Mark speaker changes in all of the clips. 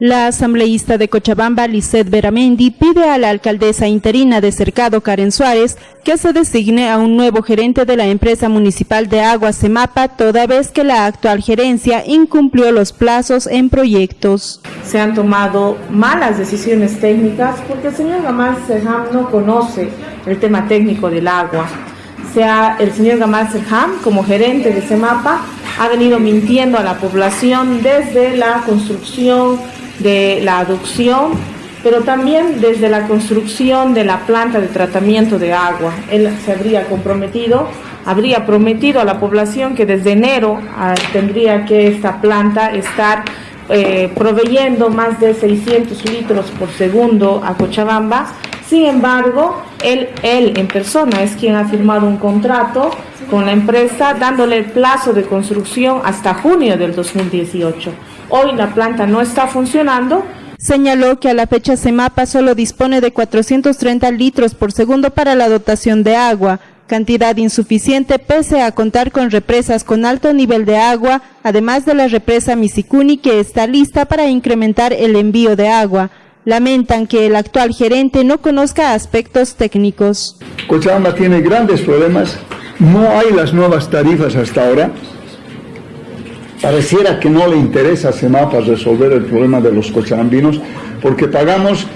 Speaker 1: La asambleísta de Cochabamba, Lisette Beramendi, pide a la alcaldesa interina de Cercado, Karen Suárez, que se designe a un nuevo gerente de la empresa municipal de agua Semapa, toda vez que la actual gerencia incumplió los plazos en proyectos.
Speaker 2: Se han tomado malas decisiones técnicas porque el señor Gamal Serham no conoce el tema técnico del agua. El señor Gamal Serham, como gerente de Semapa, ha venido mintiendo a la población desde la construcción de la adopción, pero también desde la construcción de la planta de tratamiento de agua. Él se habría comprometido, habría prometido a la población que desde enero ah, tendría que esta planta estar eh, proveyendo más de 600 litros por segundo a Cochabamba. Sin embargo, él, él en persona es quien ha firmado un contrato con la empresa dándole el plazo de construcción hasta junio del 2018. Hoy la planta no está funcionando.
Speaker 1: Señaló que a la fecha Semapa solo dispone de 430 litros por segundo para la dotación de agua, cantidad insuficiente pese a contar con represas con alto nivel de agua, además de la represa Misicuni que está lista para incrementar el envío de agua. Lamentan que el actual gerente no conozca aspectos técnicos.
Speaker 3: Cochabamba tiene grandes problemas, no hay las nuevas tarifas hasta ahora, Pareciera que no le interesa a Semapa resolver el problema de los cochabambinos porque pagamos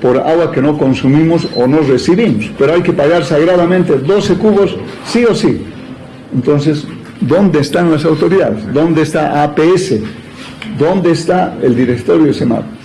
Speaker 3: por agua que no consumimos o no recibimos, pero hay que pagar sagradamente 12 cubos sí o sí. Entonces, ¿dónde están las autoridades? ¿Dónde está APS? ¿Dónde está el directorio de Semapa?